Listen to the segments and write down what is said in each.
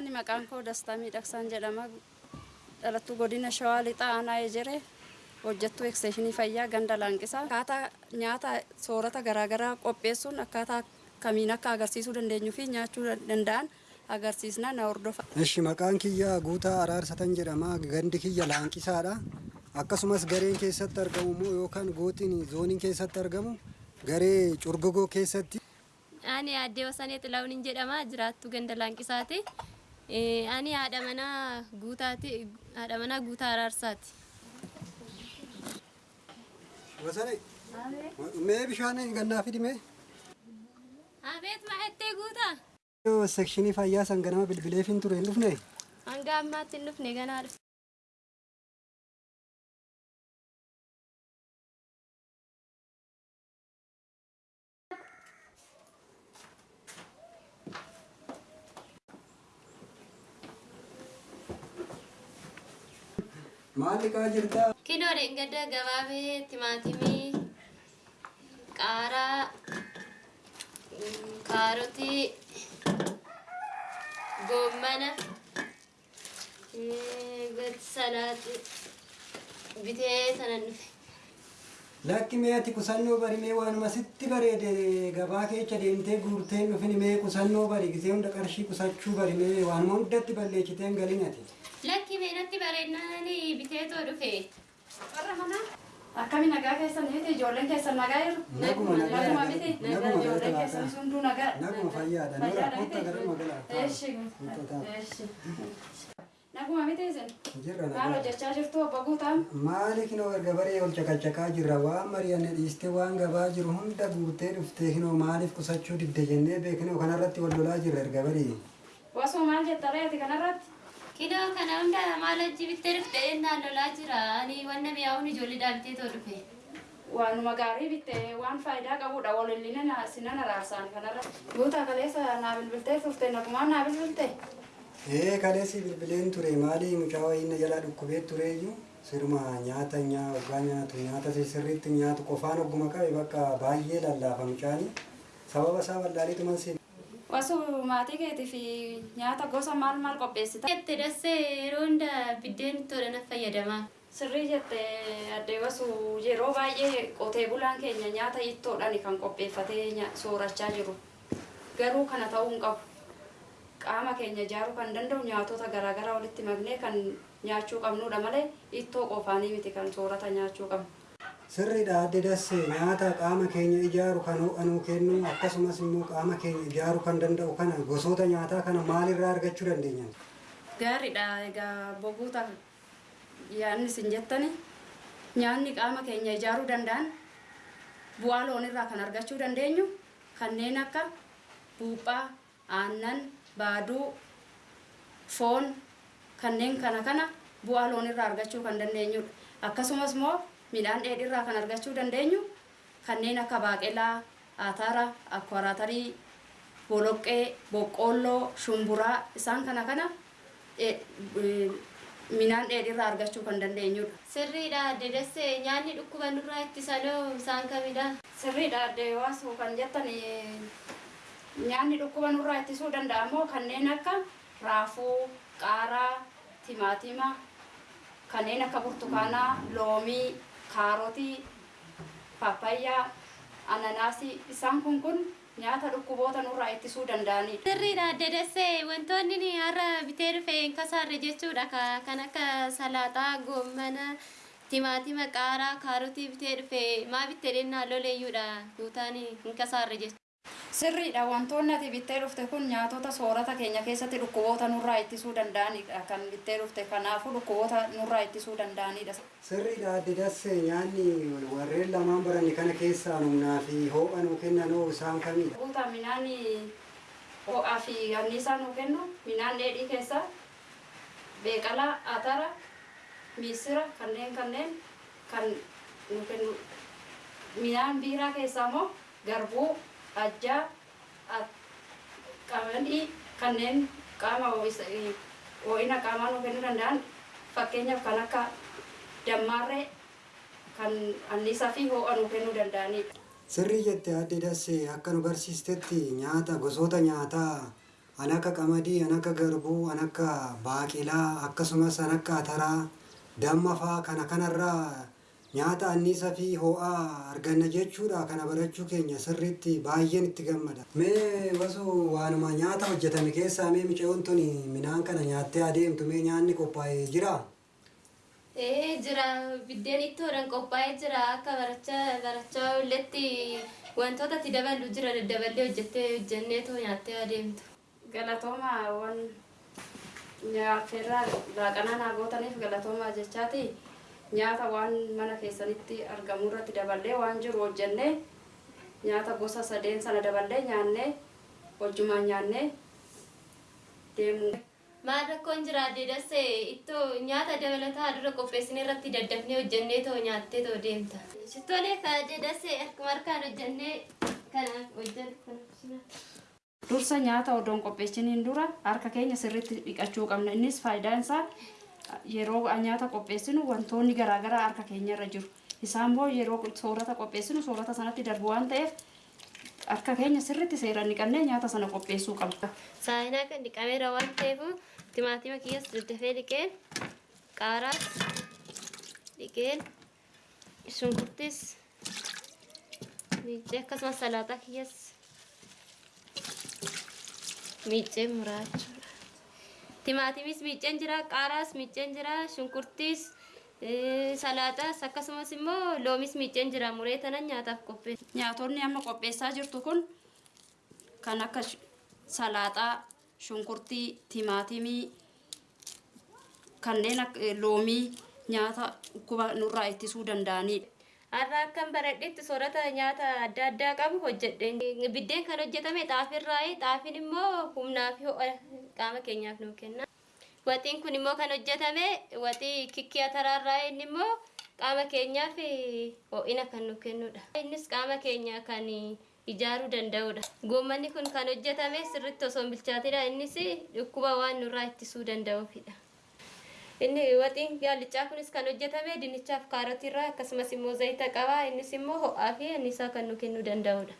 maqaan koo Dastaa Miidhagsaan jedhama. Dhalattuu godina Shawaa Lixaa Aanaa Ejere hojjettuu eksteeshinii fayyaa ganda laanqisaa. Akkaataa nyaata soorata garaagaraa qopheessuun akkaataa kamiin akka agarsiisuu dandeenyuu fi nyaachuu danda'an agarsiisna na hordofa. Eshi maqaan kiyya guutaa araarsatan jedhama. Gandi kiyya laanqisaadha. Akkasumas gareen keessatti argamu immoo yookaan gootiin zooniin keessatti argamu garee curgogoo keessatti. Ani addee Wasanee Xilaawunin jedhama jiraattu ganda laanqisaati. Ani haadha manaa guutaati haadha manaa guutaa araarsaati. Wasanee mee bishaan gannaa fidime. Abeet maahettee guutaa? Sekshinii fayyaa san ganama bilbileef hin ture hin dhufne. Hanga ammaatti hin dhufne ganaa dhufe. Maal dhiqaa jirtaa? Kinoo dheengadda gabaabee timaatimii qaaraa mm, kaarotii goommana eh, salaati bitee sanan dhufe. Lakki mee ati qusannoo bari mee waanuma sitti bareede gabaa keessa deemtee guurtee dhufini mee qusannoo bari gisee hunda qarshii qusachuu bari mee waanuma hundatti balleessiteen galin ati. Lakki meenatti bareednaan biteetoo dhufe. Warra manaa akkami nagaa keessan miti ijoolleen keessan nagaa jiru? Naguma nagaa miti? naguma Ijoolleen keessan hunduu nagaa? Naguma fayyaadha. Naguma miti? Naguma miti isin? Jirra Maal nagaa. hojjechaa jirtu obbo Guutaan? Maali kinoo erga baree ol caqacaqaa jirra waan mari'anne dhiistee waan gabaa jiru hunda guurtee dhuftee kinoo maaliif qusachuu didde jennee beekinoo kanarratti wal lolaa jirra erga baree. Wasoo maal jetta reeti kanarratti? Kinoo kana hunda maal hojii bittee dhufte ennaan lolaa jira. Ani wanna mi'aawun ijoolleedhaa biteetoo dhufe. Waanuma gaarii bitte waan faayidaa qabudha walilline sinan araarsaan kanarratti. Guutaa kaleessa naa bilbiltee turte nagumaan naa bilbilte? Ee kaleessi bilbileen ture maali mucaa wayii na jalaa dhukkubee tureeyyuu sirma nyaata nyaa waggaa nyaatu nyaata sirriitti nyaatu qofaan ogguma qabe bakka baay'ee lallaafa mucaani sababa isaa wallaaliituman si Wasoo maatii keetii fi nyaata gosa maal maal qopheessita? Jette dassee yeroo hunda biddeen tola na fayyadama. Sirrii jette addee wasuu yeroo baay'ee qotee bulaan keenya nyaata ittoodhaan kan qopheeffatee soorachaa jiru. Garuu kana ta'uu hin qabu. Qaama keenya ijaaruu kan danda'u nyaatota garaagaraa walitti maknee kan nyaachuu qabnudha malee ittoo qofaanii miti kan soorata nyaachuu qabnu. Sirriidha adde dasse nyaata qaama keenya ijaaru kan ho'anuu kennu akkasumas immoo qaama keenya ijaaru kan danda'u kana gosoota nyaataa kana maalirraa argachuu dandeenya? Gaariidha egaa boguuta yaadni isin jettani nyaanni qaama keenya ijaaruu danda'an bu'aa loonirraa kan argachuu dandeenyu kanneen akka buuphaa, aannan, baaduu, foon kanneen kana kana bu'aa loonirraa argachuu kan dandeenyudha. Akkasumas immoo midhaan dheedhiirraa kan argachuu dandeenyu kanneen akka baaqelaa, ataara, akkoraatarii, boloqqee, boqqoolloo, shumburaa isaan kana kana eh, eh, midhaan dheedhiirraa argachuu kan dandeenyudha. Sirriidha adde dassee nyaanni dhukkuba nurraa ittisanoo isaan kamidha? Sirriidha addee waasuu kan jettan eh, nyaanni dhukkuba nurraa ittisuu danda'amoo kanneen akka raafuu, qaaraa, timaatima, kanneen akka burtukaanaa, loomii, kaarotii, paapayyaa, ananaasii isaan kun kun nyaata dhukkuboota nurraa ittisuu danda'anidha. Sirriidha adde dassee wantoonni ni har'a bitee dhufe hin kasaarre jechuudha. Ka- Kan akka salaaxaa, goommana, timaatima, qaaraa, kaarotii bitee dhufe maa bittee dhennaa loleeyyuudha guutaan hin kasaarre jechuudha. Sirriidha wantoonni ati bittee dhufte kun nyaatota soorata keenya keessatti dhukkuboota nurraa ittisuu danda'anidha kan bittee dhufte kanaafuu dhukkuboota nurraa ittisuu danda'anidha. Sirriidha adde dasse nyaanni warreen lamaan baranne kana keessaa humnaa fi ho'a nuu kennanoo isaan kamidha? Guutaa midhaan ho'aa fi anniisaa nuu kennu midhaan dheedhii keessaa beeqalaa, atara, misira kanneen kanneen kan nuu kennu. Midhaan biiraa keessaa immoo garbuu, ajjaa, qamadii kanneen qaama ho'ina qaamaa nuu kennuu danda'an fakkeenyaaf kan akka dammaarree kan anniisaa fi ho'a nuu kennuu danda'anidha. Sirrii jette adde dasse akka nu barsiistetti nyaata gosoota nyaataa an akka qamadii an akka garbuu an akka baaqelaa akkasumas an akka ataraa damma faa kana kanarraa nyaata anniisa fi ho'aa arganna jechuudha. Kana barachuu keenya sirriitti baay'een itti gammada mee wasu waanuma nyaata hojjetame keessaa mee miceeyoon tun midhaan kana nyaattee adeemtu mee nyaanni qophaa'ee jira? Ee jira. Biddeen ittoodhaan qophaa'ee jira. Akka barachaa barachaa olletti wantoota itti daballu jira. Daddaballee hojjettee hojjenneetoo nyaattee adeemtu. galatooma waan nyaateerraa laaqanaa naa gootaniif galatoomaa jechaati nyaata waan mana keessanitti argamu irratti daballee waan jiru hojjennee nyaata gosa sadeen sana daballee nyaannee wajjumaan nyaannee deemuu Maal rakkoon jira adeedase ittoo nyaata dabalataa dura qopheessine irratti daddafnee hojjennee too nyaattee too deemta. Shittoolee ka adeedase harkuma harkaan hojjennee kana hojjennu. dursa nyaata odoon qopheessiniin dura harka keenya sirriitti dhiqachuu qabna innis faayidaan isaa yeroo nyaata qopheessinu wantoonni garaagaraa harka keenya irra jiru isaan immoo yeroo soorata qopheessinu soorata sanatti darbu waan ta'eef harka keenya sirriitti seeraan dhiqannee nyaata sana qopheessuu qabna. Saayinaa kan dhiqameera waan ta'eef timaatima kiyyas daddafee dhiqeen qaaraas dhiqeen shunkurtis miicee akkasumas salaaxaa kiyyas miicee muraa jechuudha. Timaatimis miiceen jira, qaaraas miiceen jira, shunkurtis salaaxaas akkasumas immoo loomis miiceen jira muree tanan nyaataaf qopheessa. Nyaatonni amma qopheessaa jirtu kun kan akka salaaxaa, shunkurtii, timaatimii, kanneen loomii nyaata dhukkuba nurraa ittisuu danda'anidha. Har'a akkan baradhetti soorata nyaata adda addaa qabu hojjedhe. Biddeen kan hojjetame xaafirraayi. Xaafiin immoo humnaa fi ho'a qaama keenyaaf nu kenna. Waxiin kun immoo kan hojjetame waxii kikkii ataraarraa inni immoo qaama keenyaaf ho'ina kan nu kennudha. Innis qaama keenya kan ijaaruu danda'udha. Goommanni kun kan hojjetame sirriitti osoo hin bilchaatidha. Innis dhukkuba waan nurraa ittisuu danda'uufidha. Inni waxiin gaallichaa kunis kan hojjetame dinnichaaf kaarotiirraa akkasumas immoo zayita qaba. Innis immoo ho'aa fi anniisaa kan nu kennuu danda'udha.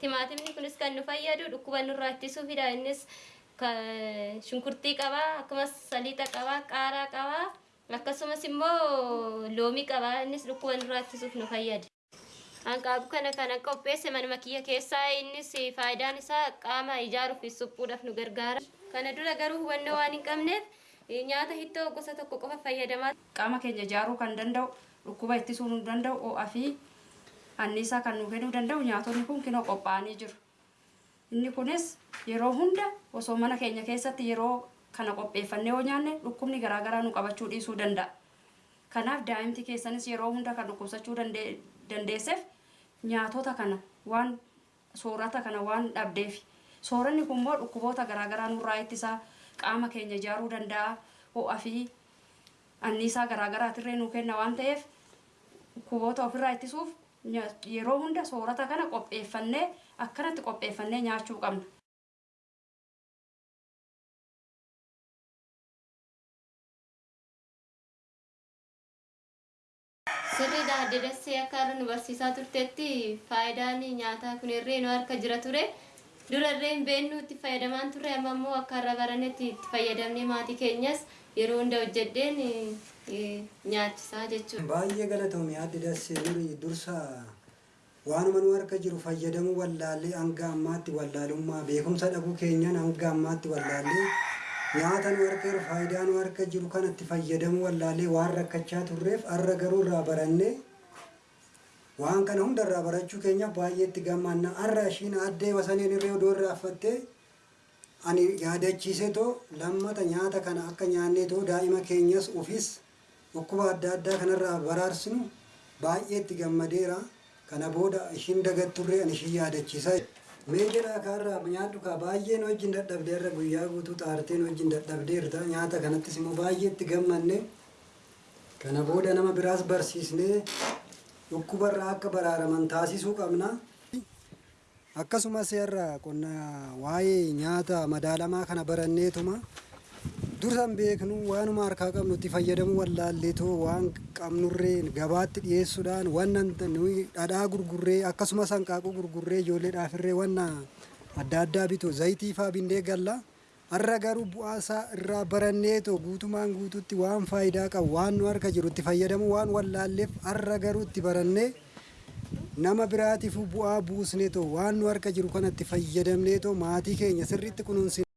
Timaatimni kunis kan nu fayyadu dhukkuba nurraa ittisuufidha. Innis shunkurtii qaba, akkasumas saliixa qaba, qaaraa qaba, akkasumas immoo loomii qaba. Innis dhukkuba nurraa ittisuuf nu fayyada. Hanqaabu kana kana qopheesse manuma kiyya keessaa innis faayidaan isaa qaama ijaaruuf suphuudhaaf nu gargaara. Kana dura garuu hubannoo waan hin qabneef nyaata hittoo gosa tokko qofa fayyadamaa. Qaama keenya ijaaruu kan danda'u, dhukkuba ittisuu nu danda'u, ho'aa fi anniisaa kan nu kennuu danda'u nyaatonni kun kinoo qophaa'anii jiru. Inni kunis yeroo hunda osoo mana keenya keessatti yeroo kana qopheeffannee yoo nyaanne dhukkubni garaagaraa nu qabachuu dhiisuu danda'a. Kanaaf daa'imti keessanis yeroo hunda kan dhukkubsachuu dande- dandeesseef nyaatota kana waan soorata kana waan dhabdeef sooranni kun immoo dhukkuboota garaagaraa nurraa ittisaa qaama keenya ijaaruu danda'a ho'aa fi anniisaa garaagaraatirree nu kenna waan ta'eef dhukkuboota ofirraa ittisuuf yeroo hunda soorata kana qopheeffannee akkanatti qopheeffannee nyaachuu qabna. Sirriidha adda dassee akka har'a nu barsiisaa turtetti faayidaan nyaataa kun irree nu harka jira ture. Dura irree hin beeknu itti fayyadamaan turre amma immoo akka har'a baranetti itti fayyadamnee maatii keenyas yeroo hunda hojjedheen eh, nyaachisaa jechuudha. Baay'ee galatoomii addi dassee duri dursa waanuma nu harka jiru fayyadamuu wallaallee hanga ammaatti wallaalummaa beekumsa dhabuu keenyan hanga ammaatti wallaallee nyaata nu harka jiru faayidaa nu harka jiru kanatti fayyadamuu wallaallee waan rakkachaa turreef har'a garuu irraa barannee waan kana hunda irraa barachuu keenya baay'ee itti gammanna har'a ishiin addee wasaniin irree odoo irraa affattee ani yaadachiise too lammata nyaata kana akka nyaannee too daa'ima keenyas ufis dhukkuba adda addaa kanarraa baraarsinu baay'ee itti gammadeera. Kana booda ishiin dagatturree ani ishiin yaadachiisa. Mee jedhaa kaarraa nyaadhu kaa baay'een wajjin dadhabdeerra guyyaa guutuu xaarteen wajjin dadhabdeerta nyaata kanattis immoo baay'ee itti gammanne. Kana booda nama biraas barsiisnee dhukkubarraa akka baraaraman taasisuu qabna. akkasumas irra qonna waa'ee nyaata madaalamaa kana baranneetuma dursan beeknu waanuma harkaa qabnu itti fayyadamu wallaalleetoo waan qabnurree gabaatti dhiyeessuudhaan wannan nuyi dhadhaa gurgurree akkasumas hanqaaquu gurgurree ijoolleedhaafirree wanna adda addaa bitu zayitii faa bindee galla har'a garuu bu'aasaa irraa baranneetoo guutumaan guututti waan faayidaa qabu waan nu harka jiru itti fayyadamu waan wallaalleef har'a garuu itti barannee nama biraatiif bu'aa buusneetoo waan nu harka jiru kanatti fayyadamneetoo maatii keenya sirriitti kunuunsi